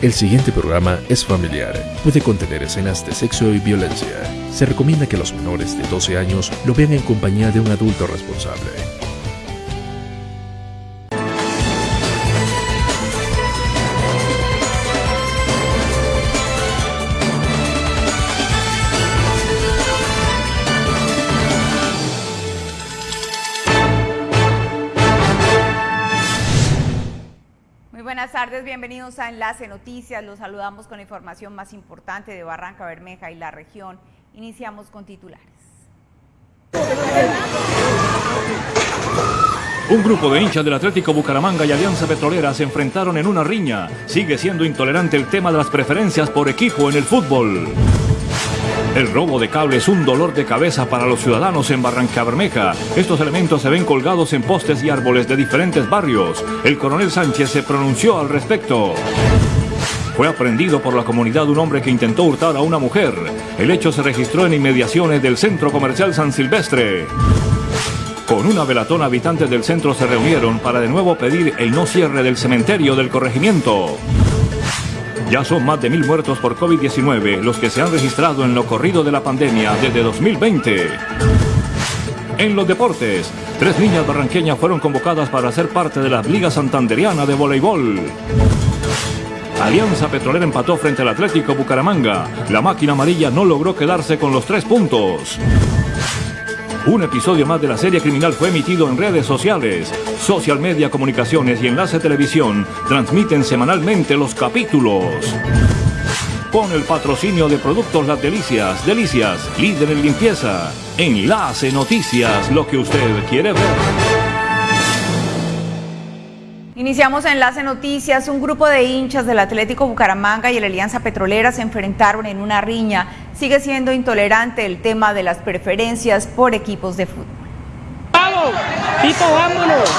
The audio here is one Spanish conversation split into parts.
El siguiente programa es familiar. Puede contener escenas de sexo y violencia. Se recomienda que los menores de 12 años lo vean en compañía de un adulto responsable. Tardes, bienvenidos a Enlace Noticias. Los saludamos con la información más importante de Barranca Bermeja y la región. Iniciamos con titulares. Un grupo de hinchas del Atlético Bucaramanga y Alianza Petrolera se enfrentaron en una riña. Sigue siendo intolerante el tema de las preferencias por equipo en el fútbol. El robo de cable es un dolor de cabeza para los ciudadanos en Barranca Bermeja. Estos elementos se ven colgados en postes y árboles de diferentes barrios. El coronel Sánchez se pronunció al respecto. Fue aprendido por la comunidad un hombre que intentó hurtar a una mujer. El hecho se registró en inmediaciones del centro comercial San Silvestre. Con una velatón habitantes del centro se reunieron para de nuevo pedir el no cierre del cementerio del corregimiento. Ya son más de mil muertos por COVID-19 los que se han registrado en lo corrido de la pandemia desde 2020. En los deportes, tres niñas barranqueñas fueron convocadas para ser parte de la Liga Santanderiana de Voleibol. Alianza Petrolera empató frente al Atlético Bucaramanga. La máquina amarilla no logró quedarse con los tres puntos. Un episodio más de la serie criminal fue emitido en redes sociales. Social Media Comunicaciones y Enlace Televisión transmiten semanalmente los capítulos. Con el patrocinio de Productos Las Delicias, Delicias, líder en limpieza. Enlace Noticias, lo que usted quiere ver. Iniciamos Enlace Noticias. Un grupo de hinchas del Atlético Bucaramanga y la Alianza Petrolera se enfrentaron en una riña. Sigue siendo intolerante el tema de las preferencias por equipos de fútbol. ¡Vamos! ¡Tito, vámonos!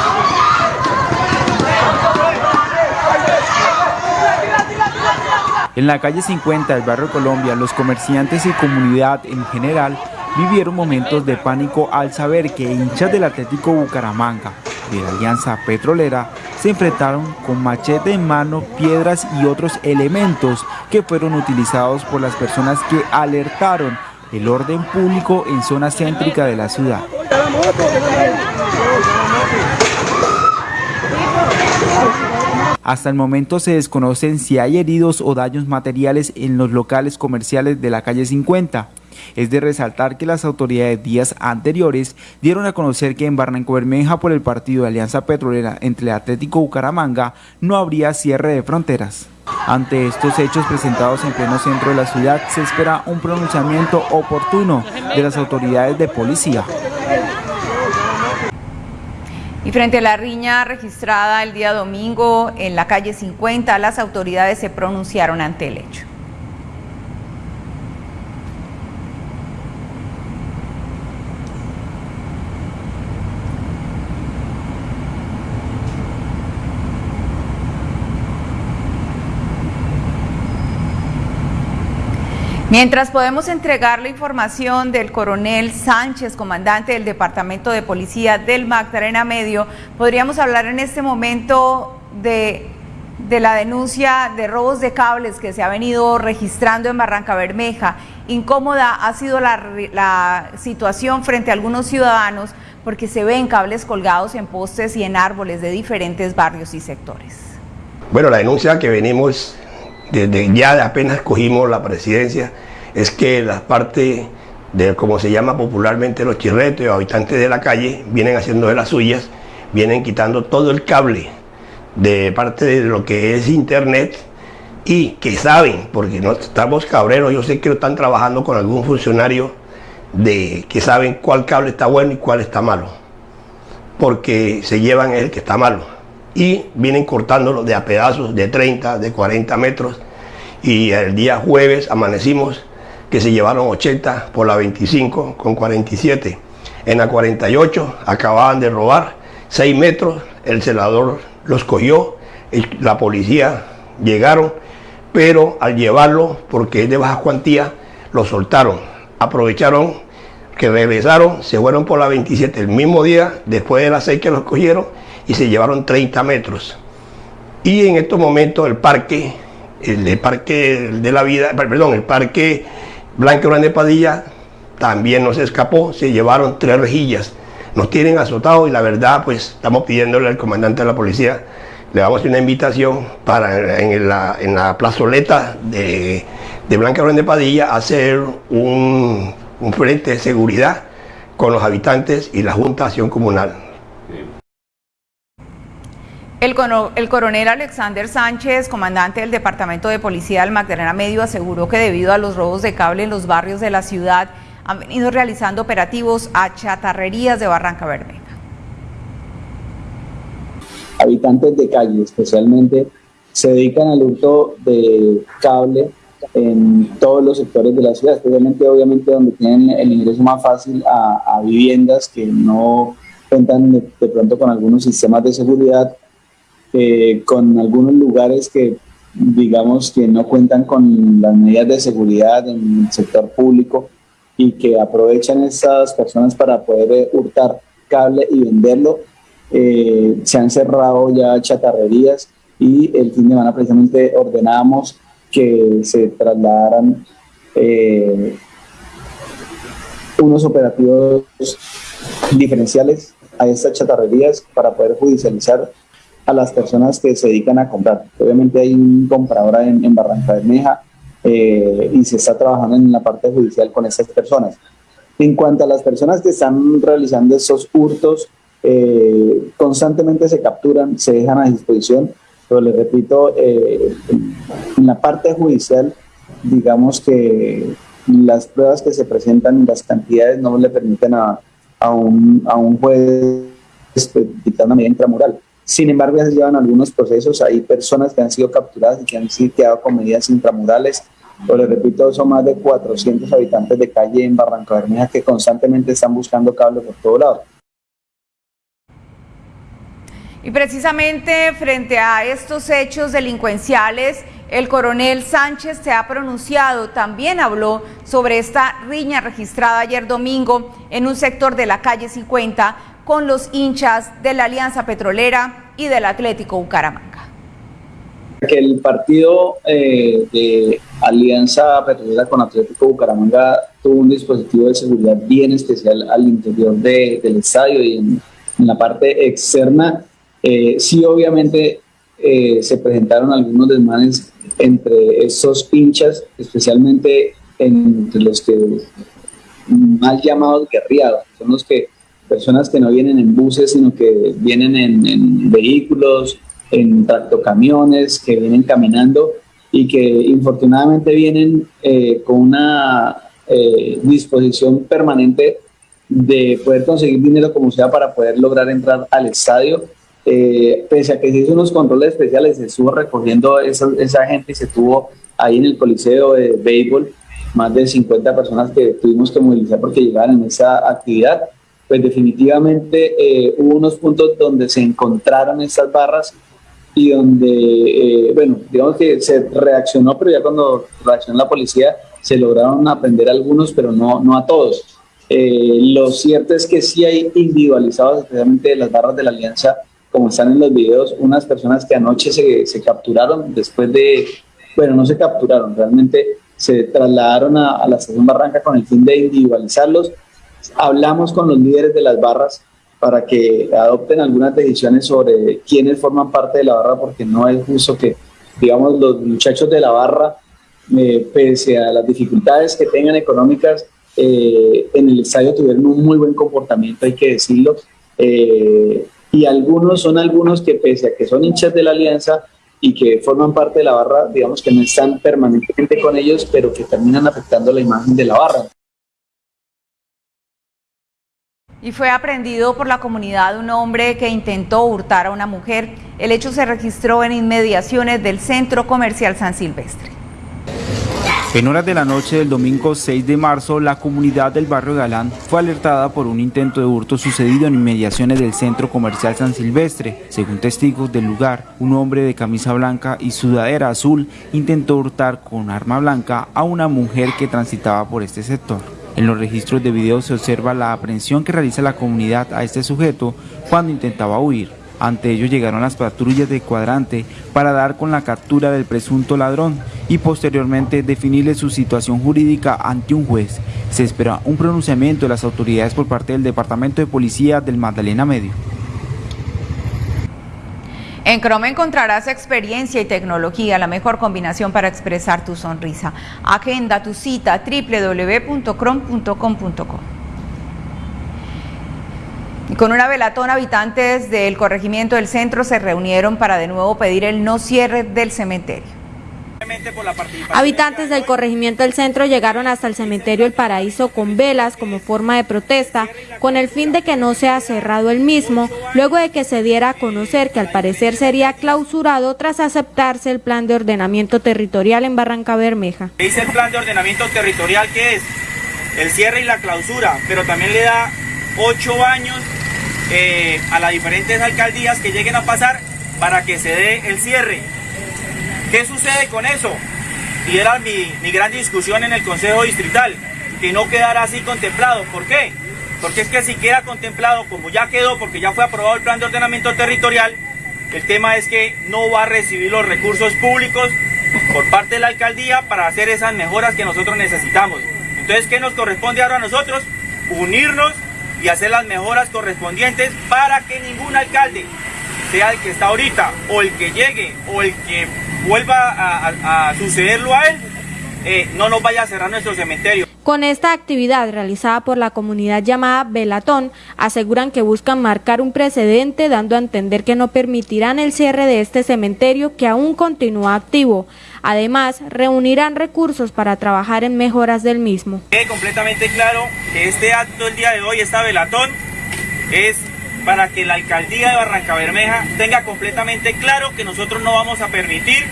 En la calle 50 del barrio Colombia, los comerciantes y comunidad en general vivieron momentos de pánico al saber que hinchas del Atlético Bucaramanga de la Alianza Petrolera se enfrentaron con machete en mano, piedras y otros elementos que fueron utilizados por las personas que alertaron el orden público en zona céntrica de la ciudad. Hasta el momento se desconocen si hay heridos o daños materiales en los locales comerciales de la calle 50. Es de resaltar que las autoridades días anteriores dieron a conocer que en Barranco Bermeja por el partido de Alianza Petrolera entre el Atlético Bucaramanga no habría cierre de fronteras. Ante estos hechos presentados en pleno centro de la ciudad se espera un pronunciamiento oportuno de las autoridades de policía. Y frente a la riña registrada el día domingo en la calle 50, las autoridades se pronunciaron ante el hecho. Mientras podemos entregar la información del coronel Sánchez, comandante del Departamento de Policía del Magdalena Medio, podríamos hablar en este momento de, la denuncia de robos de cables que se ha venido registrando en Barranca Bermeja. Incómoda ha sido la, la situación frente a algunos ciudadanos porque se ven cables colgados en postes y en árboles de diferentes barrios y sectores. Bueno, la denuncia que venimos desde ya apenas cogimos la presidencia, es que la parte de, como se llama popularmente, los chirretos y habitantes de la calle, vienen haciendo de las suyas, vienen quitando todo el cable de parte de lo que es internet y que saben, porque no estamos cabreros, yo sé que están trabajando con algún funcionario de que saben cuál cable está bueno y cuál está malo, porque se llevan el que está malo y vienen cortándolo de a pedazos de 30, de 40 metros y el día jueves amanecimos que se llevaron 80 por la 25 con 47. En la 48 acababan de robar 6 metros, el celador los cogió, la policía llegaron, pero al llevarlo, porque es de baja cuantía, lo soltaron. Aprovecharon que regresaron, se fueron por la 27 el mismo día, después de las 6 que los cogieron, y se llevaron 30 metros. Y en estos momentos el parque el Parque de la Vida, perdón, el Parque Blanco Grande Padilla también nos escapó, se llevaron tres rejillas, nos tienen azotados y la verdad pues estamos pidiéndole al comandante de la policía, le vamos a hacer una invitación para en la, en la plazoleta de, de Blanca Grande Padilla hacer un, un frente de seguridad con los habitantes y la Junta de Acción Comunal. El, coronel Alexander Sánchez, comandante del Departamento de Policía del Magdalena Medio, aseguró que debido a los robos de cable en los barrios de la ciudad han venido realizando operativos a chatarrerías de Barranca Bermeja. Habitantes de calle especialmente se dedican al hurto de cable en todos los sectores de la ciudad, especialmente obviamente donde tienen el ingreso más fácil a, viviendas que no cuentan de pronto con algunos sistemas de seguridad eh, con algunos lugares que digamos que no cuentan con las medidas de seguridad en el sector público y que aprovechan estas personas para poder eh, hurtar cable y venderlo. Eh, se han cerrado ya chatarrerías y el fin de semana precisamente ordenamos que se trasladaran unos operativos diferenciales a estas chatarrerías para poder judicializar a las personas que se dedican a comprar. Obviamente hay un comprador en, en Barranca Bermeja eh, y se está trabajando en la parte judicial con esas personas. En cuanto a las personas que están realizando esos hurtos, eh, constantemente se capturan, se dejan a disposición, pero les repito, eh, en la parte judicial, digamos que las pruebas que se presentan las cantidades no le permiten a, a, un, a un juez dictar una medida intramural. Sin embargo, ya se llevan algunos procesos. Hay personas que han sido capturadas y que han sido quedado con medidas intramurales. Pero les repito, son más de 400 habitantes de calle en Barranca Bermeja que constantemente están buscando cables por todo lado. Y precisamente frente a estos hechos delincuenciales, el coronel Sánchez se ha pronunciado, también habló sobre esta riña registrada ayer domingo en un sector de la calle 50 con los hinchas de la Alianza Petrolera y del Atlético Bucaramanga. Que el partido eh, de Alianza Petrolera con Atlético Bucaramanga tuvo un dispositivo de seguridad bien especial al interior del estadio y en, la parte externa. Eh, sí, obviamente eh, se presentaron algunos desmanes entre esos hinchas, especialmente entre los que mal llamados guerriados, son los que personas que no vienen en buses, sino que vienen en, vehículos, en tractocamiones, que vienen caminando y que infortunadamente vienen eh, con una eh, disposición permanente de poder conseguir dinero como sea para poder lograr entrar al estadio. Eh, pese a que se hizo unos controles especiales, se estuvo recogiendo esa, esa gente y se tuvo ahí en el Coliseo de Béisbol más de 50 personas que tuvimos que movilizar porque llegaban en esa actividad pues definitivamente eh, hubo unos puntos donde se encontraron estas barras y donde, eh, bueno, digamos que se reaccionó, pero ya cuando reaccionó la policía se lograron aprender algunos, pero no, no a todos. Eh, lo cierto es que sí hay individualizados, especialmente las barras de la alianza, como están en los videos, unas personas que anoche se, se capturaron después de, bueno, no se capturaron, realmente se trasladaron a, a la estación Barranca con el fin de individualizarlos hablamos con los líderes de las barras para que adopten algunas decisiones sobre quiénes forman parte de la barra, porque no es justo que, digamos, los muchachos de la barra, eh, pese a las dificultades que tengan económicas, eh, en el estadio tuvieron un muy buen comportamiento, hay que decirlo. Eh, y algunos son algunos que, pese a que son hinchas de la alianza y que forman parte de la barra, digamos que no están permanentemente con ellos, pero que terminan afectando la imagen de la barra. Y fue aprendido por la comunidad un hombre que intentó hurtar a una mujer. El hecho se registró en inmediaciones del Centro Comercial San Silvestre. En horas de la noche del domingo 6 de marzo, la comunidad del barrio Galán fue alertada por un intento de hurto sucedido en inmediaciones del centro comercial San Silvestre. Según testigos del lugar, un hombre de camisa blanca y sudadera azul intentó hurtar con arma blanca a una mujer que transitaba por este sector. En los registros de video se observa la aprehensión que realiza la comunidad a este sujeto cuando intentaba huir. Ante ello llegaron las patrullas de cuadrante para dar con la captura del presunto ladrón y posteriormente definirle su situación jurídica ante un juez. Se espera un pronunciamiento de las autoridades por parte del Departamento de Policía del Magdalena Medio. En Chrome encontrarás experiencia y tecnología, la mejor combinación para expresar tu sonrisa. Agenda tu cita www.chrome.com.co. Con una velatón, habitantes del corregimiento del centro se reunieron para de nuevo pedir el no cierre del cementerio. Habitantes del corregimiento del centro llegaron hasta el cementerio El Paraíso con velas como forma de protesta, con el fin de que no sea cerrado el mismo, luego de que se diera a conocer que al parecer sería clausurado tras aceptarse el plan de ordenamiento territorial en Barranca Bermeja. Dice el plan de ordenamiento territorial que es el cierre y la clausura, pero también le da ocho años eh, a las diferentes alcaldías que lleguen a pasar para que se dé el cierre. ¿Qué sucede con eso? Y era mi, mi gran discusión en el Consejo Distrital, que no quedara así contemplado. ¿Por qué? Porque es que si queda contemplado, como ya quedó, porque ya fue aprobado el plan de ordenamiento territorial, el tema es que no va a recibir los recursos públicos por parte de la alcaldía para hacer esas mejoras que nosotros necesitamos. Entonces, ¿qué nos corresponde ahora a nosotros? Unirnos y hacer las mejoras correspondientes para que ningún alcalde, sea el que está ahorita o el que llegue o el que vuelva a, sucederlo a él, eh, no nos vaya a cerrar nuestro cementerio. Con esta actividad realizada por la comunidad llamada Velatón, aseguran que buscan marcar un precedente dando a entender que no permitirán el cierre de este cementerio que aún continúa activo. Además, reunirán recursos para trabajar en mejoras del mismo. Es completamente claro que este acto el día de hoy, esta Velatón, es para que la alcaldía de Barranca Bermeja tenga completamente claro que nosotros no vamos a permitir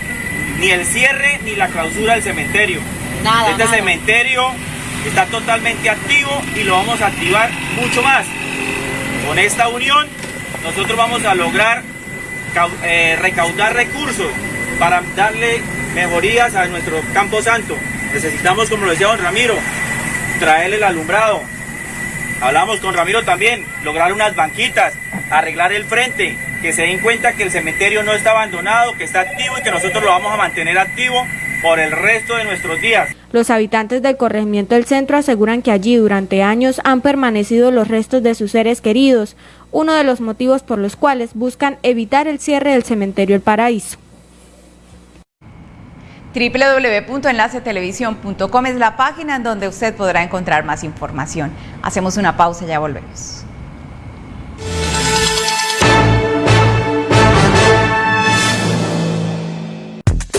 ni el cierre ni la clausura del cementerio. este cementerio está totalmente activo y lo vamos a activar mucho más. Con esta unión nosotros vamos a lograr eh, recaudar recursos para darle mejorías a nuestro Campo Santo. Necesitamos, como lo decía don Ramiro, traerle el alumbrado, Hablamos con Ramiro también, lograr unas banquitas, arreglar el frente, que se den cuenta que el cementerio no está abandonado, que está activo y que nosotros lo vamos a mantener activo por el resto de nuestros días. Los habitantes del corregimiento del centro aseguran que allí durante años han permanecido los restos de sus seres queridos, uno de los motivos por los cuales buscan evitar el cierre del cementerio El Paraíso www.enlacetelevisión.com es la página en donde usted podrá encontrar más información. Hacemos una pausa ya volvemos.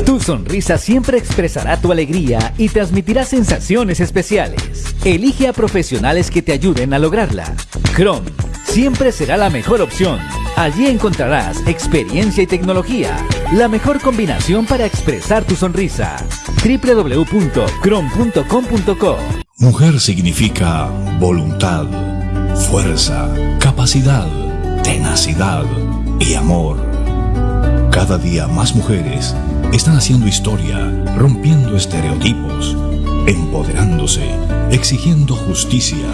Tu sonrisa siempre expresará tu alegría y transmitirá sensaciones especiales. Elige a profesionales que te ayuden a lograrla. Chrome siempre será la mejor opción. Allí encontrarás experiencia y tecnología, la mejor combinación para expresar tu sonrisa. www.crom.com.co Mujer significa voluntad, fuerza, capacidad, tenacidad y amor. Cada día más mujeres están haciendo historia, rompiendo estereotipos, empoderándose, exigiendo justicia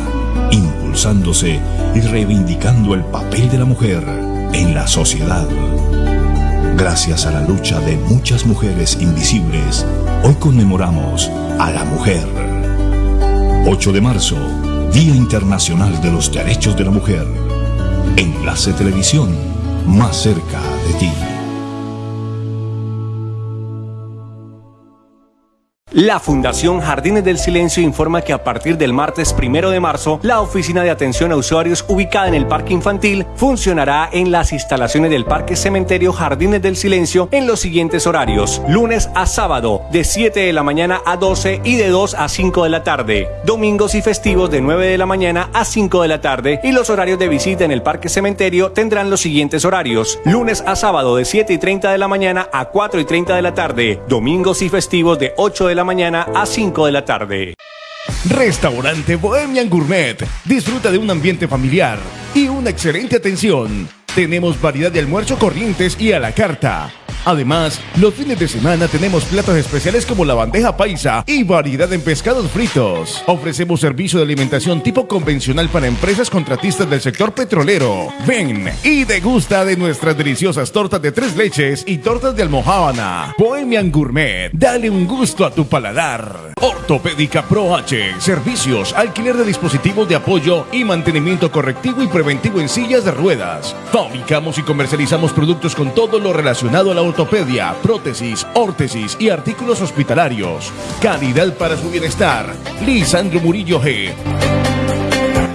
impulsándose y reivindicando el papel de la mujer en la sociedad. Gracias a la lucha de muchas mujeres invisibles, hoy conmemoramos a la mujer. 8 de marzo, Día Internacional de los Derechos de la Mujer. Enlace Televisión, más cerca de ti. La Fundación Jardines del Silencio informa que a partir del martes primero de marzo, la oficina de atención a usuarios ubicada en el Parque Infantil funcionará en las instalaciones del Parque Cementerio Jardines del Silencio en los siguientes horarios: lunes a sábado, de 7 de la mañana a 12 y de 2 a 5 de la tarde, domingos y festivos de 9 de la mañana a 5 de la tarde, y los horarios de visita en el Parque Cementerio tendrán los siguientes horarios: lunes a sábado, de 7 y 30 de la mañana a 4 y 30 de la tarde, domingos y festivos de 8 de la mañana a 5 de la tarde. Restaurante Bohemian Gourmet. Disfruta de un ambiente familiar y una excelente atención. Tenemos variedad de almuerzo corrientes y a la carta. Además, los fines de semana tenemos platos especiales como la bandeja paisa y variedad en pescados fritos. Ofrecemos servicio de alimentación tipo convencional para empresas contratistas del sector petrolero. Ven y degusta de nuestras deliciosas tortas de tres leches y tortas de almohábana. Bohemian Gourmet, dale un gusto a tu paladar. Ortopédica Pro H, servicios, alquiler de dispositivos de apoyo y mantenimiento correctivo y preventivo en sillas de ruedas. Fabricamos y comercializamos productos con todo lo relacionado a la ortopedia, prótesis, órtesis y artículos hospitalarios. Calidad para su bienestar. Lisandro Murillo G.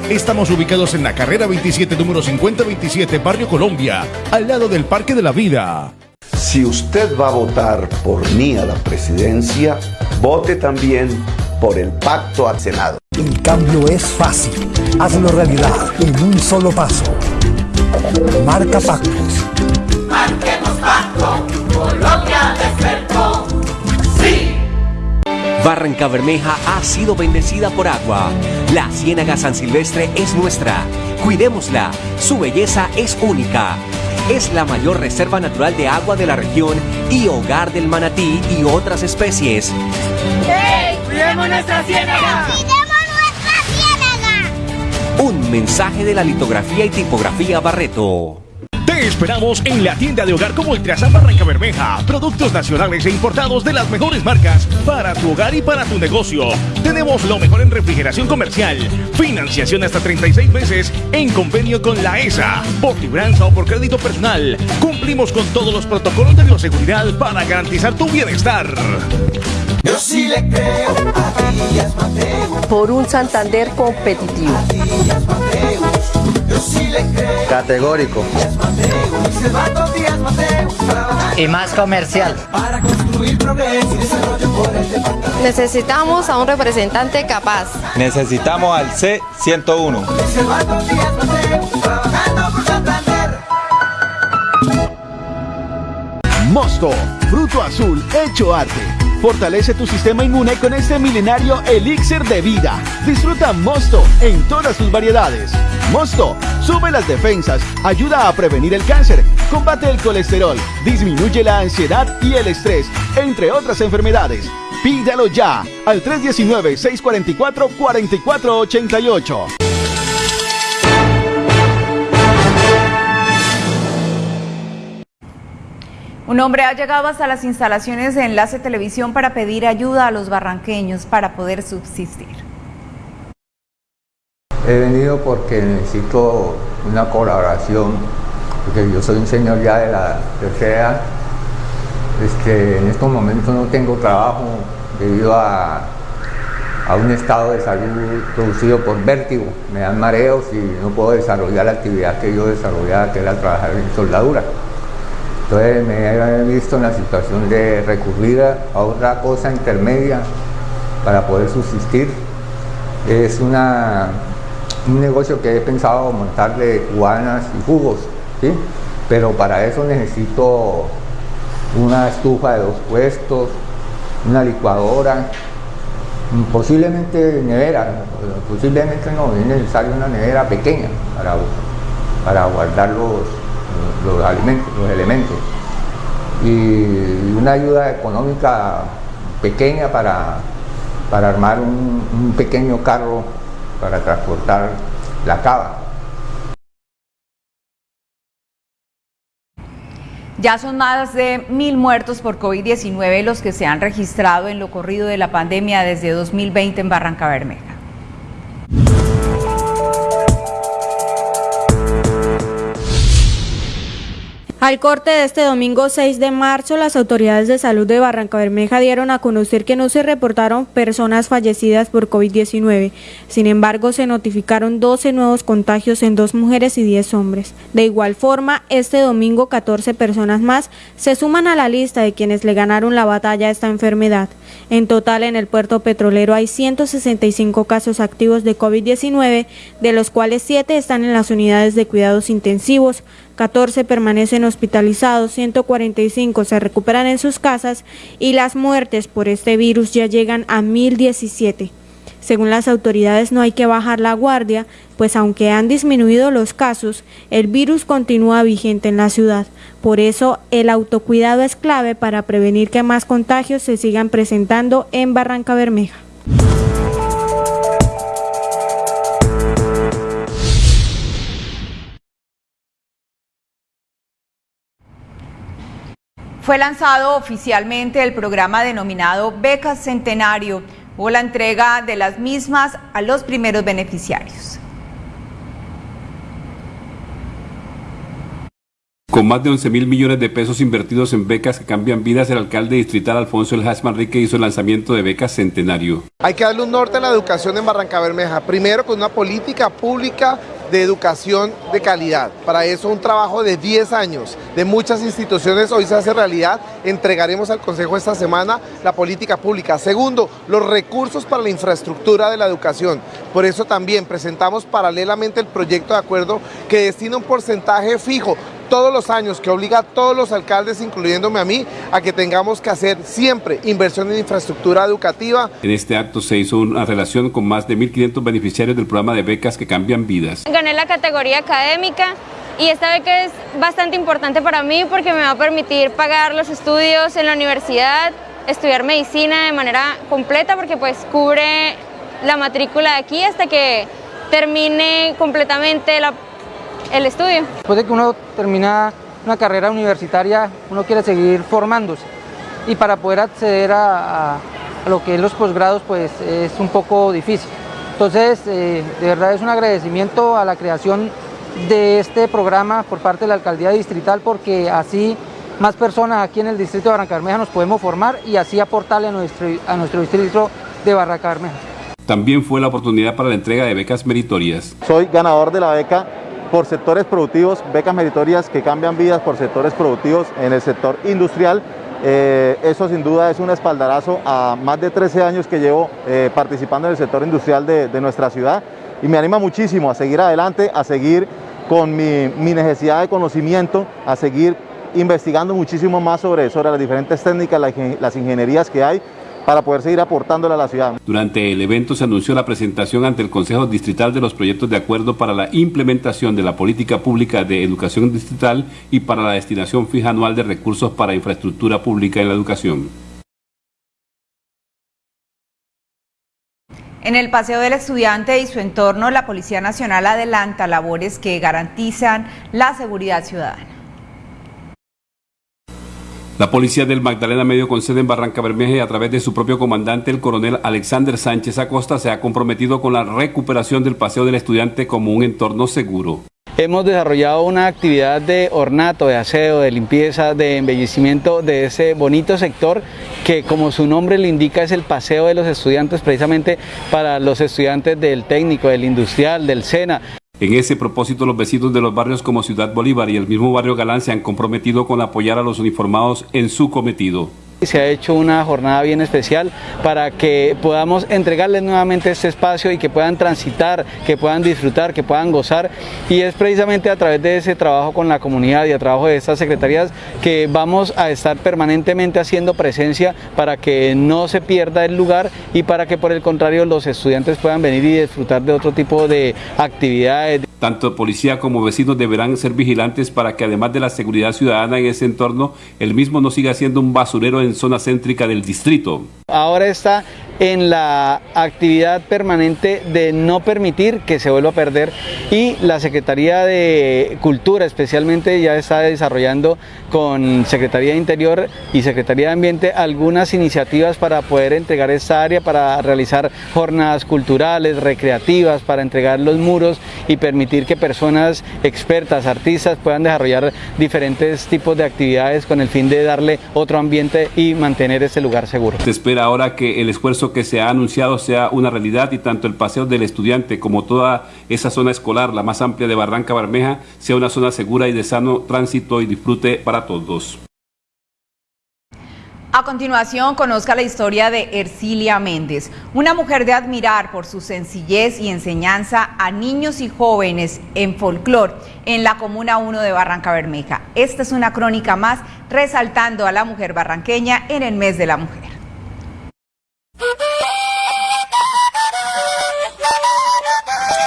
Estamos ubicados en la carrera 27, número 5027, Barrio Colombia, al lado del Parque de la Vida. Si usted va a votar por mí a la presidencia, vote también por el pacto al Senado. El cambio es fácil. Hazlo realidad en un solo paso. Marca pactos. Barranca Bermeja ha sido bendecida por agua. La Ciénaga San Silvestre es nuestra. Cuidémosla. Su belleza es única. Es la mayor reserva natural de agua de la región y hogar del manatí y otras especies. ¡Hey! ¡Cuidemos nuestra ciénaga! ¡Cuidemos nuestra ciénaga! Un mensaje de la litografía y tipografía Barreto. Esperamos en la tienda de hogar como Ultrasan Barranca Bermeja. Productos nacionales e importados de las mejores marcas para tu hogar y para tu negocio. Tenemos lo mejor en refrigeración comercial. Financiación hasta 36 meses en convenio con la ESA. Por libranza o por crédito personal. Cumplimos con todos los protocolos de bioseguridad para garantizar tu bienestar. Yo sí le creo a. Por un Santander competitivo. Categórico. Y más comercial. Necesitamos a un representante capaz. Necesitamos al C101. Silvato Díaz Mateus. Trabajando por Santander. Mosto, fruto azul hecho arte. Fortalece tu sistema inmune con este milenario elixir de vida. Disfruta Mosto en todas sus variedades. Mosto sube las defensas, ayuda a prevenir el cáncer, combate el colesterol, disminuye la ansiedad y el estrés, entre otras enfermedades. Pídalo ya al 319-644-4488. Un hombre ha llegado hasta las instalaciones de Enlace Televisión para pedir ayuda a los barranqueños para poder subsistir. He venido porque necesito una colaboración, porque yo soy un señor ya de la tercera. Este, en estos momentos no tengo trabajo debido a, a un estado de salud producido por vértigo. Me dan mareos y no puedo desarrollar la actividad que yo desarrollaba, que era trabajar en soldadura. Entonces me he visto en la situación de recurrir a otra cosa intermedia para poder subsistir. Es un negocio que he pensado montar de cubanas y jugos, ¿sí? pero para eso necesito una estufa de dos puestos, una licuadora, posiblemente nevera, posiblemente no, es necesario una nevera pequeña para, para guardar los, los alimentos, los elementos y una ayuda económica pequeña para, para armar un, un pequeño carro para transportar la cava. Ya son más de mil muertos por COVID-19 los que se han registrado en lo corrido de la pandemia desde 2020 en Barranca Bermeja. Al corte de este domingo 6 de marzo, las autoridades de salud de Barranca Bermeja dieron a conocer que no se reportaron personas fallecidas por COVID-19. Sin embargo, se notificaron 12 nuevos contagios en dos mujeres y 10 hombres. De igual forma, este domingo 14 personas más se suman a la lista de quienes le ganaron la batalla a esta enfermedad. En total, en el puerto petrolero hay 165 casos activos de COVID-19, de los cuales 7 están en las unidades de cuidados intensivos, 14 permanecen hospitalizados, 145 se recuperan en sus casas y las muertes por este virus ya llegan a 1017. Según las autoridades no hay que bajar la guardia, pues aunque han disminuido los casos, el virus continúa vigente en la ciudad, Por eso el autocuidado es clave para prevenir que más contagios se sigan presentando en Barranca Bermeja. Fue lanzado oficialmente el programa denominado Becas Centenario. Hubo la entrega de las mismas a los primeros beneficiarios. Con más de 11 mil millones de pesos invertidos en becas que cambian vidas, el alcalde distrital Alfonso El Hash Manrique hizo el lanzamiento de becas Centenario. Hay que darle un norte a la educación en Barranca Bermeja. Primero con una política pública de educación de calidad. Para eso un trabajo de 10 años de muchas instituciones hoy se hace realidad. Entregaremos al Consejo esta semana la política pública. Segundo, los recursos para la infraestructura de la educación. Por eso también presentamos paralelamente el proyecto de acuerdo que destina un porcentaje fijo todos los años que obliga a todos los alcaldes, incluyéndome a mí, a que tengamos que hacer siempre inversión en infraestructura educativa. En este acto se hizo una relación con más de 1.500 beneficiarios del programa de becas que cambian vidas. Gané la categoría académica y esta beca es bastante importante para mí porque me va a permitir pagar los estudios en la universidad, estudiar medicina de manera completa porque pues cubre la matrícula de aquí hasta que termine completamente la el estudio. Después de que uno termina una carrera universitaria, uno quiere seguir formándose y para poder acceder a, lo que es los posgrados pues es un poco difícil. Entonces, eh, de verdad es un agradecimiento a la creación de este programa por parte de la Alcaldía Distrital porque así más personas aquí en el distrito de Barranca Bermeja nos podemos formar y así aportarle a nuestro, a nuestro distrito de Barranca Bermeja. También fue la oportunidad para la entrega de becas meritorias. Soy ganador de la beca por sectores productivos, becas meritorias que cambian vidas por sectores productivos en el sector industrial. Eh, eso sin duda es un espaldarazo a más de 13 años que llevo eh, participando en el sector industrial de, nuestra ciudad y me anima muchísimo a seguir adelante, a seguir con mi, necesidad de conocimiento, a seguir investigando muchísimo más sobre, sobre las diferentes técnicas, las ingenierías que hay para poder seguir aportándole a la ciudad. Durante el evento se anunció la presentación ante el Consejo Distrital de los proyectos de acuerdo para la implementación de la política pública de educación distrital y para la destinación fija anual de recursos para infraestructura pública en la educación. En el Paseo del Estudiante y su entorno, la Policía Nacional adelanta labores que garantizan la seguridad ciudadana. La policía del Magdalena Medio con sede en Barranca Bermeja y a través de su propio comandante, el coronel Alexander Sánchez Acosta, se ha comprometido con la recuperación del Paseo del Estudiante como un entorno seguro. Hemos desarrollado una actividad de ornato, de aseo, de limpieza, de embellecimiento de ese bonito sector que como su nombre le indica es el paseo de los estudiantes precisamente para los estudiantes del técnico, del industrial, del SENA. En ese propósito, los vecinos de los barrios como Ciudad Bolívar y el mismo barrio Galán se han comprometido con apoyar a los uniformados en su cometido. Se ha hecho una jornada bien especial para que podamos entregarles nuevamente este espacio y que puedan transitar, que puedan disfrutar, que puedan gozar y es precisamente a través de ese trabajo con la comunidad y a trabajo de estas secretarías que vamos a estar permanentemente haciendo presencia para que no se pierda el lugar y para que por el contrario los estudiantes puedan venir y disfrutar de otro tipo de actividades. Tanto policía como vecinos deberán ser vigilantes para que además de la seguridad ciudadana en ese entorno, el mismo no siga siendo un basurero en zona céntrica del distrito. Ahora está en la actividad permanente de no permitir que se vuelva a perder y la Secretaría de Cultura especialmente ya está desarrollando con Secretaría de Interior y Secretaría de Ambiente algunas iniciativas para poder entregar esta área, para realizar jornadas culturales, recreativas, para entregar los muros y permitir que personas expertas, artistas puedan desarrollar diferentes tipos de actividades con el fin de darle otro ambiente y mantener este lugar seguro. Se espera ahora que el esfuerzo que se ha anunciado sea una realidad y tanto el paseo del estudiante como toda esa zona escolar, la más amplia de Barranca Bermeja, sea una zona segura y de sano tránsito y disfrute para todos. A continuación, conozca la historia de Ercilia Méndez, una mujer de admirar por su sencillez y enseñanza a niños y jóvenes en folclore en la Comuna 1 de Barranca Bermeja. Esta es una crónica más resaltando a la mujer barranqueña en el mes de la mujer.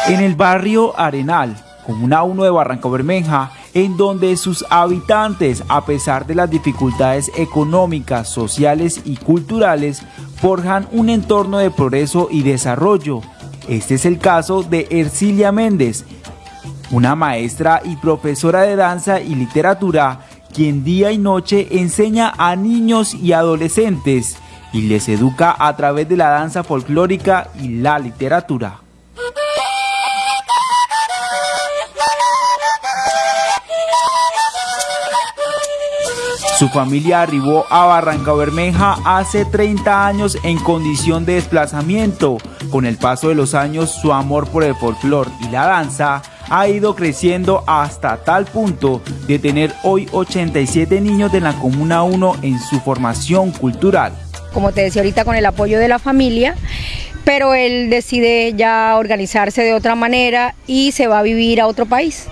En el barrio Arenal, Comuna 1 de Barranco Bermeja, en donde sus habitantes, a pesar de las dificultades económicas, sociales y culturales, forjan un entorno de progreso y desarrollo. Este es el caso de Ercilia Méndez, una maestra y profesora de danza y literatura, quien día y noche enseña a niños y adolescentes y les educa a través de la danza folclórica y la literatura. Su familia arribó a Barranca Bermeja hace 30 años en condición de desplazamiento. Con el paso de los años, su amor por el folclore y la danza ha ido creciendo hasta tal punto de tener hoy 87 niños de la Comuna 1 en su formación cultural. Como te decía ahorita, con el apoyo de la familia, pero él decide ya organizarse de otra manera y se va a vivir a otro país.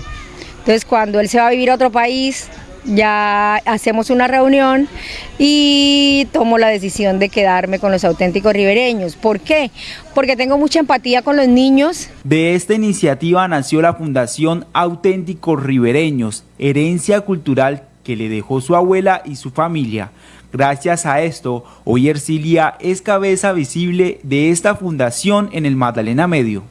Entonces cuando él se va a vivir a otro país, ya hacemos una reunión y tomo la decisión de quedarme con los auténticos ribereños. ¿Por qué? Porque tengo mucha empatía con los niños. De esta iniciativa nació la Fundación Auténticos Ribereños, herencia cultural que le dejó su abuela y su familia. Gracias a esto, hoy Ercilia es cabeza visible de esta fundación en el Magdalena Medio.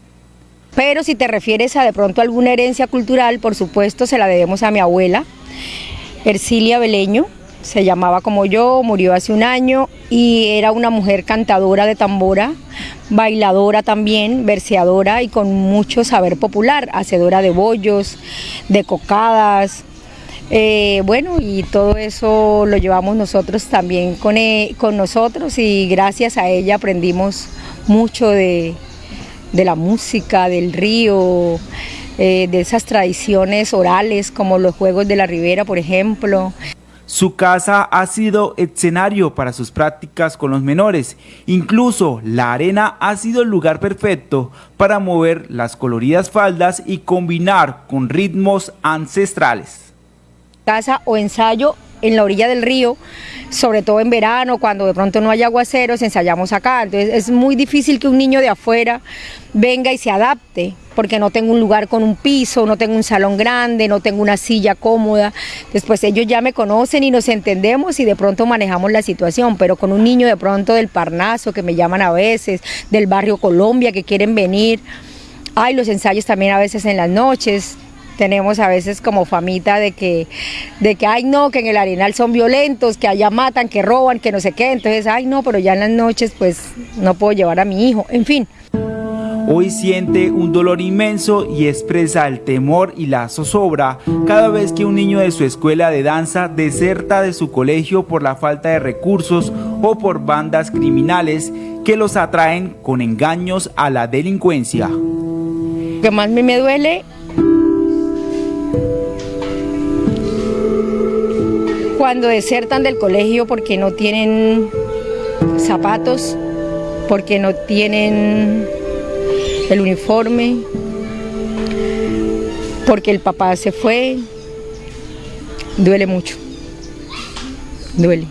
Pero si te refieres a de pronto alguna herencia cultural, por supuesto se la debemos a mi abuela, Ercilia Beleño, se llamaba como yo, murió hace un año y era una mujer cantadora de tambora, bailadora también, verseadora y con mucho saber popular, hacedora de bollos, de cocadas. Eh, bueno, y todo eso lo llevamos nosotros también con, e, con nosotros y gracias a ella aprendimos mucho de, de la música, del río, eh, de esas tradiciones orales como los Juegos de la Ribera, por ejemplo. Su casa ha sido escenario para sus prácticas con los menores. Incluso la arena ha sido el lugar perfecto para mover las coloridas faldas y combinar con ritmos ancestrales. Casa o ensayo en la orilla del río, sobre todo en verano, cuando de pronto no hay aguaceros, ensayamos acá. Entonces es muy difícil que un niño de afuera venga y se adapte, porque no tengo un lugar con un piso, no tengo un salón grande, no tengo una silla cómoda. Después ellos ya me conocen y nos entendemos y de pronto manejamos la situación, pero con un niño de pronto del Parnaso, que me llaman a veces, del barrio Colombia, que quieren venir. Hay los ensayos también a veces en las noches, tenemos a veces como famita de que, de que, ay no, que en el arenal son violentos, que allá matan, que roban, que no sé qué, entonces, ay no, pero ya en las noches pues no puedo llevar a mi hijo, en fin. Hoy siente un dolor inmenso y expresa el temor y la zozobra cada vez que un niño de su escuela de danza deserta de su colegio por la falta de recursos o por bandas criminales que los atraen con engaños a la delincuencia. Lo que más me duele cuando desertan del colegio porque no tienen zapatos, porque no tienen el uniforme, porque el papá se fue, duele mucho, duele.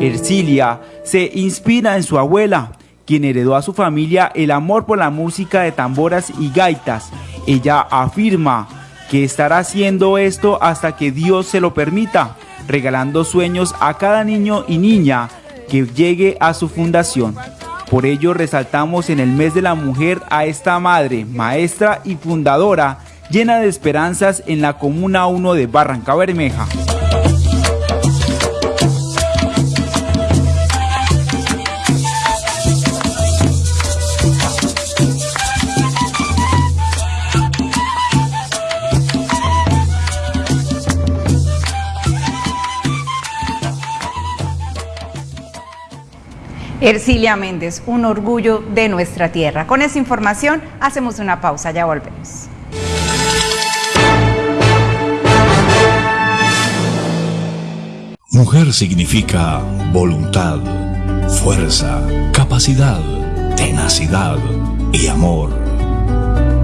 Ercilia se inspira en su abuela, quien heredó a su familia el amor por la música de tamboras y gaitas. Ella afirma que estará haciendo esto hasta que Dios se lo permita, regalando sueños a cada niño y niña que llegue a su fundación. Por ello resaltamos en el mes de la mujer a esta madre, maestra y fundadora, llena de esperanzas en la Comuna 1 de Barranca Bermeja. Ercilia Méndez, un orgullo de nuestra tierra. Con esa información hacemos una pausa, ya volvemos. Mujer significa voluntad, fuerza, capacidad, tenacidad y amor.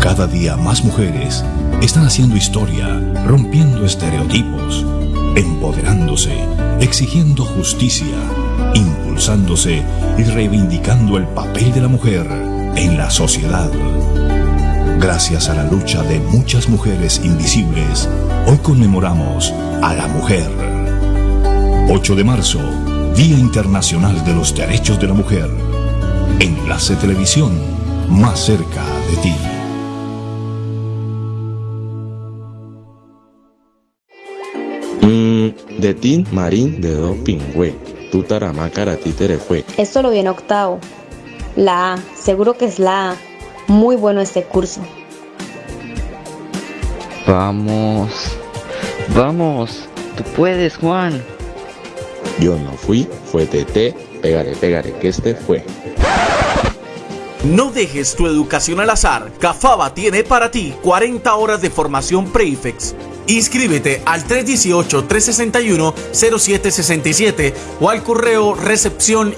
Cada día más mujeres están haciendo historia, rompiendo estereotipos, empoderándose, exigiendo justicia, y reivindicando el papel de la mujer en la sociedad. Gracias a la lucha de muchas mujeres invisibles, hoy conmemoramos a la mujer. 8 de marzo, Día Internacional de los Derechos de la Mujer. Enlace Televisión, más cerca de ti. Mm, de tin marín de do pingüe. Tu tarama tere fue. Esto lo viene octavo. La A, seguro que es la A. Muy bueno este curso. Vamos. Vamos. Tú puedes, Juan. Yo no fui, fue TT. Pegaré, pegaré, que este fue. No dejes tu educación al azar. Cafaba tiene para ti 40 horas de formación Prefix. Inscríbete al 318-361-0767 o al correo recepción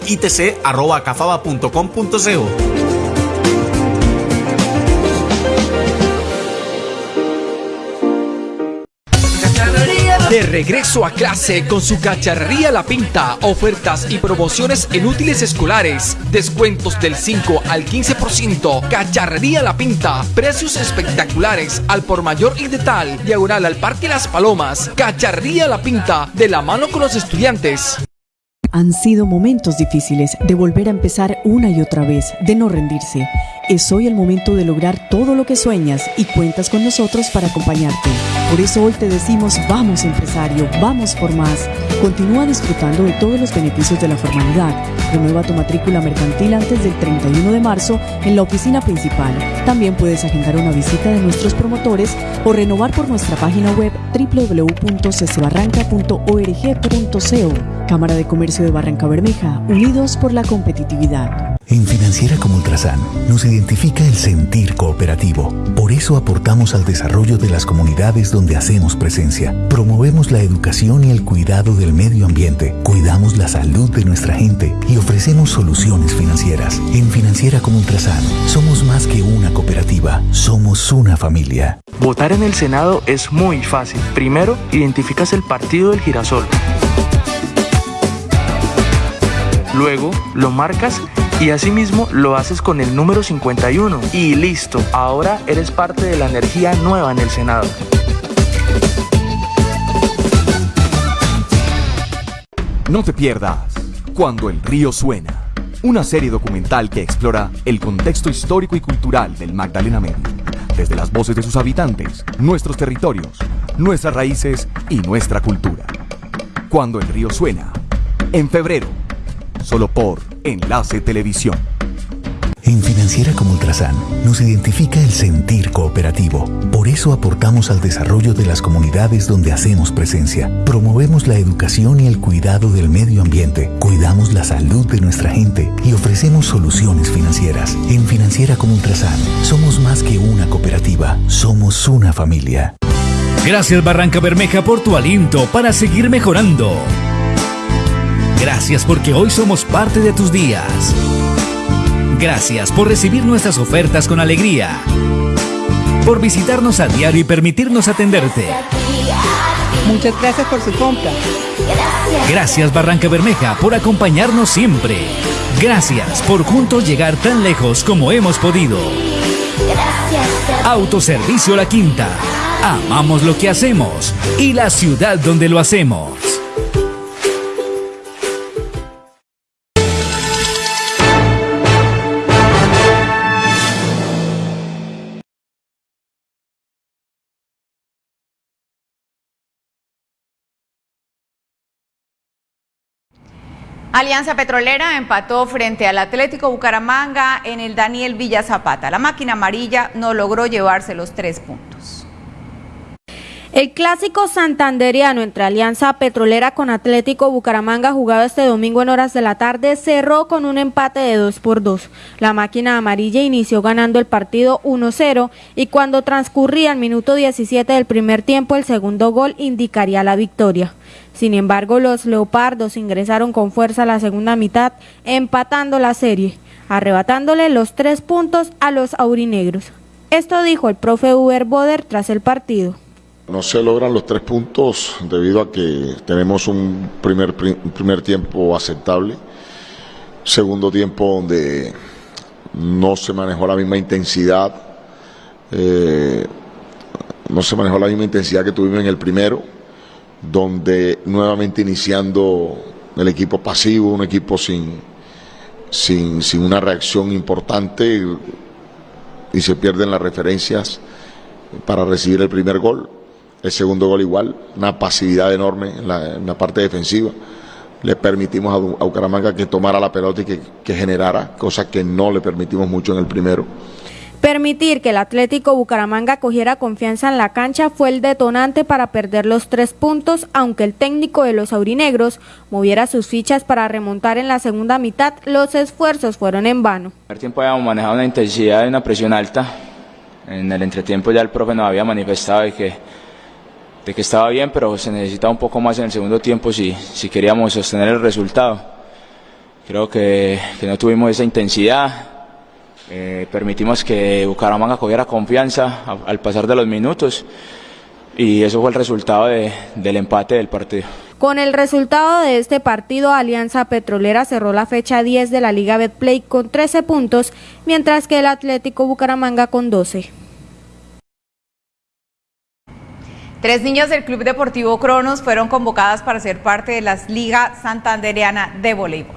regreso a clase con su cacharrería La Pinta, ofertas y promociones en útiles escolares, descuentos del 5 al 15%, cacharrería La Pinta, precios espectaculares al por mayor y de tal, diagonal al Parque Las Palomas, cacharrería La Pinta, de la mano con los estudiantes. Han sido momentos difíciles de volver a empezar una y otra vez, de no rendirse. Es hoy el momento de lograr todo lo que sueñas y cuentas con nosotros para acompañarte. Por eso hoy te decimos, vamos empresario, vamos por más. Continúa disfrutando de todos los beneficios de la formalidad. Renueva tu matrícula mercantil antes del 31 de marzo en la oficina principal. También puedes agendar una visita de nuestros promotores o renovar por nuestra página web www.ccebarranca.org.co. Cámara de Comercio de Barranca Bermeja, unidos por la competitividad. En Financiera como Ultrasan nos identifica el sentir cooperativo. Por eso aportamos al desarrollo de las comunidades donde hacemos presencia. Promovemos la educación y el cuidado del medio ambiente. Cuidamos la salud de nuestra gente y ofrecemos soluciones financieras. En Financiera como Ultrasan somos más que una cooperativa, somos una familia. Votar en el Senado es muy fácil. Primero, identificas el partido del girasol. Luego, lo marcas y asimismo lo haces con el número 51 y listo, ahora eres parte de la energía nueva en el Senado. No te pierdas Cuando el río suena, una serie documental que explora el contexto histórico y cultural del Magdalena Medio, desde las voces de sus habitantes, nuestros territorios, nuestras raíces y nuestra cultura. Cuando el río suena, en febrero, solo por Enlace Televisión. En Financiera como Ultrasan nos identifica el sentir cooperativo. Por eso aportamos al desarrollo de las comunidades donde hacemos presencia. Promovemos la educación y el cuidado del medio ambiente. Cuidamos la salud de nuestra gente y ofrecemos soluciones financieras. En Financiera como Ultrasan somos más que una cooperativa, somos una familia. Gracias Barranca Bermeja por tu aliento para seguir mejorando. Gracias porque hoy somos parte de tus días. Gracias por recibir nuestras ofertas con alegría. Por visitarnos a diario y permitirnos atenderte. Muchas gracias por su compra. Gracias Barranca Bermeja por acompañarnos siempre. Gracias por juntos llegar tan lejos como hemos podido. Autoservicio La Quinta. Amamos lo que hacemos y la ciudad donde lo hacemos. Alianza Petrolera empató frente al Atlético Bucaramanga en el Daniel Villa Zapata. La máquina amarilla no logró llevarse los tres puntos. El clásico santanderiano entre Alianza Petrolera con Atlético Bucaramanga jugado este domingo en horas de la tarde cerró con un empate de 2 por 2. La máquina amarilla inició ganando el partido 1-0 y cuando transcurría el minuto 17 del primer tiempo el segundo gol indicaría la victoria. Sin embargo, los Leopardos ingresaron con fuerza a la segunda mitad, empatando la serie, arrebatándole los tres puntos a los aurinegros. Esto dijo el profe Uber Boder tras el partido. No se logran los tres puntos debido a que tenemos un primer, primer tiempo aceptable. segundo tiempo donde no se manejó la misma intensidad, eh, no se manejó la misma intensidad que tuvimos en el primero, donde nuevamente iniciando el equipo pasivo, un equipo sin, sin, sin una reacción importante y se pierden las referencias para recibir el primer gol. El segundo gol igual, una pasividad enorme en la, parte defensiva. Le permitimos a, Bucaramanga que tomara la pelota y que, que generara, cosa que no le permitimos mucho en el primero. Permitir que el Atlético Bucaramanga cogiera confianza en la cancha fue el detonante para perder los tres puntos, aunque el técnico de los aurinegros moviera sus fichas para remontar en la segunda mitad, los esfuerzos fueron en vano. En el tiempo habíamos manejado una intensidad y una presión alta. En el entretiempo ya el profe nos había manifestado de que, de que estaba bien, pero se necesitaba un poco más en el segundo tiempo si, si queríamos sostener el resultado. Creo que, que no tuvimos esa intensidad, eh, permitimos que Bucaramanga cogiera confianza al pasar de los minutos y eso fue el resultado del empate del partido. Con el resultado de este partido, Alianza Petrolera cerró la fecha 10 de la Liga Betplay con 13 puntos, mientras que el Atlético Bucaramanga con 12. Tres niños del Club Deportivo Cronos fueron convocadas para ser parte de la Liga Santanderiana de Voleibol.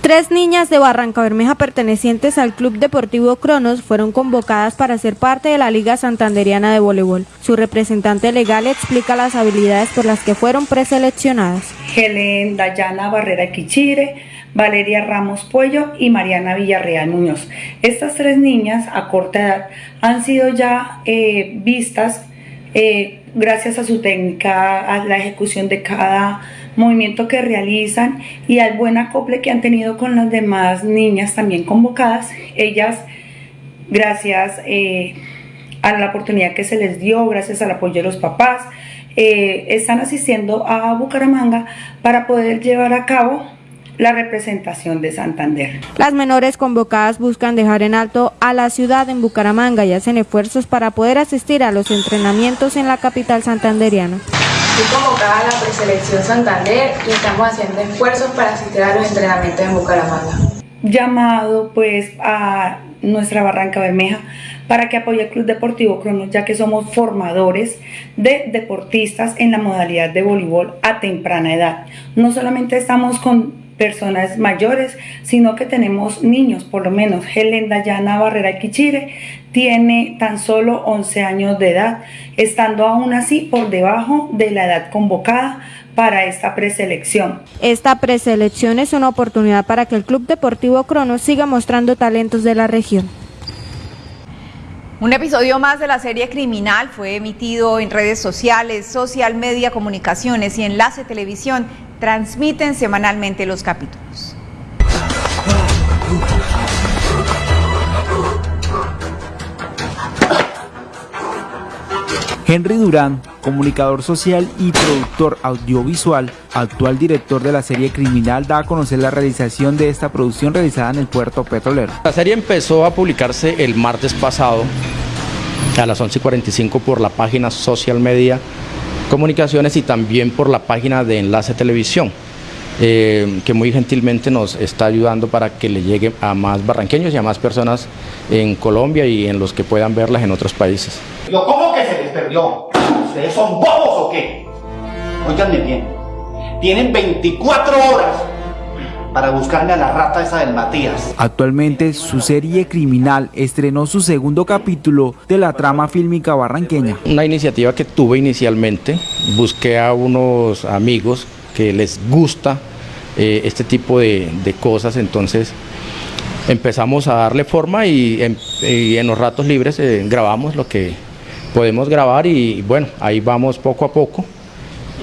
Tres niñas de Barranca Bermeja pertenecientes al Club Deportivo Cronos fueron convocadas para ser parte de la Liga Santanderiana de Voleibol. Su representante legal explica las habilidades por las que fueron preseleccionadas. Helen Dayana Barrera Quichire, Valeria Ramos Puello y Mariana Villarreal Muñoz. Estas tres niñas a corta edad han sido ya eh, vistas eh, gracias a su técnica, a la ejecución de cada movimiento que realizan y al buen acople que han tenido con las demás niñas también convocadas. Ellas, gracias eh, a la oportunidad que se les dio, gracias al apoyo de los papás, eh, están asistiendo a Bucaramanga para poder llevar a cabo la representación de Santander. Las menores convocadas buscan dejar en alto a la ciudad en Bucaramanga y hacen esfuerzos para poder asistir a los entrenamientos en la capital santanderiana. Fui convocada a la preselección Santander y estamos haciendo esfuerzos para asistir a los entrenamientos en Bucaramanga. Llamado pues a nuestra Barranca Bermeja para que apoye el Club Deportivo Cronos, ya que somos formadores de deportistas en la modalidad de voleibol a temprana edad. No solamente estamos con personas mayores, sino que tenemos niños, por lo menos. Helen Dayana Barrera Quichire tiene tan solo 11 años de edad, estando aún así por debajo de la edad convocada para esta preselección. Esta preselección es una oportunidad para que el Club Deportivo Cronos siga mostrando talentos de la región. Un episodio más de la serie Criminal fue emitido en redes sociales, social media, comunicaciones y enlace televisión transmiten semanalmente los capítulos. Henry Durán, comunicador social y productor audiovisual, actual director de la serie Criminal, da a conocer la realización de esta producción realizada en el puerto petrolero. La serie empezó a publicarse el martes pasado a las 11.45 por la página Social Media Comunicaciones y también por la página de Enlace Televisión. Eh, que muy gentilmente nos está ayudando para que le llegue a más barranqueños y a más personas en Colombia y en los que puedan verlas en otros países. ¿Cómo que se les perdió? ¿Ustedes son bobos o qué? Óiganme bien, tienen 24 horas para buscarme a la rata esa del Matías. Actualmente su serie criminal estrenó su segundo capítulo de la trama fílmica barranqueña. Una iniciativa que tuve inicialmente, busqué a unos amigos que les gusta eh, este tipo de, cosas, entonces empezamos a darle forma y en, los ratos libres eh, grabamos lo que podemos grabar y bueno, ahí vamos poco a poco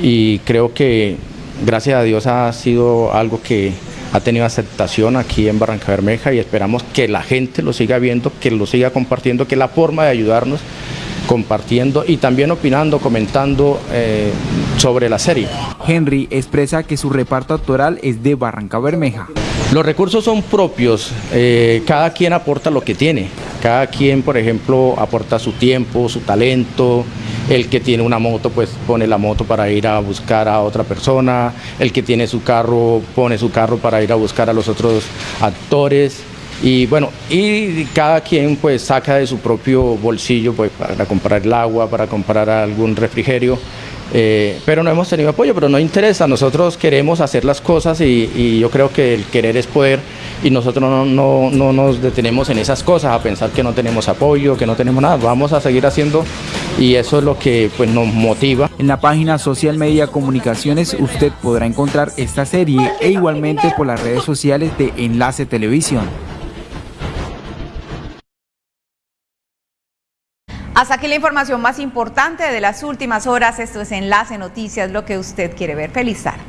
y creo que gracias a Dios ha sido algo que ha tenido aceptación aquí en Barranca Bermeja y esperamos que la gente lo siga viendo, que lo siga compartiendo, que la forma de ayudarnos compartiendo y también opinando, comentando eh, sobre la serie. Henry expresa que su reparto actoral es de Barranca Bermeja. Los recursos son propios, eh, cada quien aporta lo que tiene, cada quien, por ejemplo, aporta su tiempo, su talento, El que tiene una moto, pues pone la moto para ir a buscar a otra persona. El que tiene su carro, pone su carro para ir a buscar a los otros actores. Y bueno, y cada quien pues saca de su propio bolsillo pues para comprar el agua, para comprar algún refrigerio. Eh, pero no hemos tenido apoyo, pero no interesa, nosotros queremos hacer las cosas y, yo creo que el querer es poder y nosotros no, no, no, nos detenemos en esas cosas, a pensar que no tenemos apoyo, que no tenemos nada, vamos a seguir haciendo y eso es lo que pues, nos motiva. En la página Social Media Comunicaciones usted podrá encontrar esta serie e igualmente por las redes sociales de Enlace Televisión. Hasta aquí la información más importante de las últimas horas. Esto es Enlace Noticias, lo que usted quiere ver. Feliz tarde.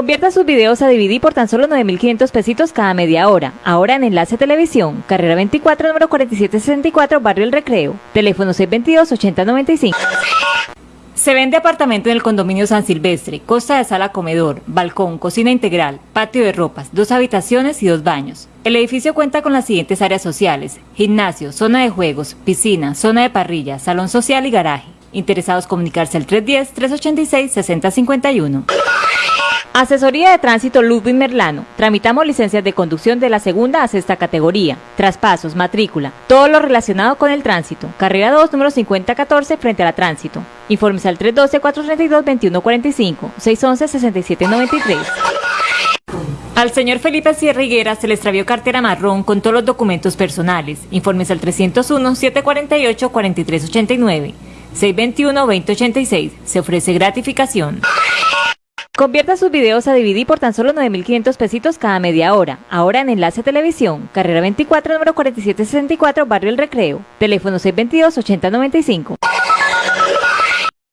Convierta sus videos a DVD por tan solo 9.500 pesitos cada media hora. Ahora en Enlace Televisión, carrera 24, número 4764, Barrio El Recreo. Teléfono 622-8095. Se vende apartamento en el condominio San Silvestre, costa de sala comedor, balcón, cocina integral, patio de ropas, dos habitaciones y dos baños. El edificio cuenta con las siguientes áreas sociales, gimnasio, zona de juegos, piscina, zona de parrilla, salón social y garaje. Interesados comunicarse al 310-386-6051. Asesoría de Tránsito Ludwig Merlano. Tramitamos licencias de conducción de la segunda a sexta categoría. Traspasos, matrícula, todo lo relacionado con el tránsito. Carrera 2, número 5014, frente a la tránsito. Informes al 312-432-2145, 611-6793. Al señor Felipe Sierra Higuera se le extravió cartera marrón con todos los documentos personales. Informes al 301-748-4389, 621-2086. Se ofrece gratificación. Convierta sus videos a DVD por tan solo 9.500 pesitos cada media hora. Ahora en Enlace Televisión, carrera 24, número 4764, Barrio El Recreo. Teléfono 622-8095.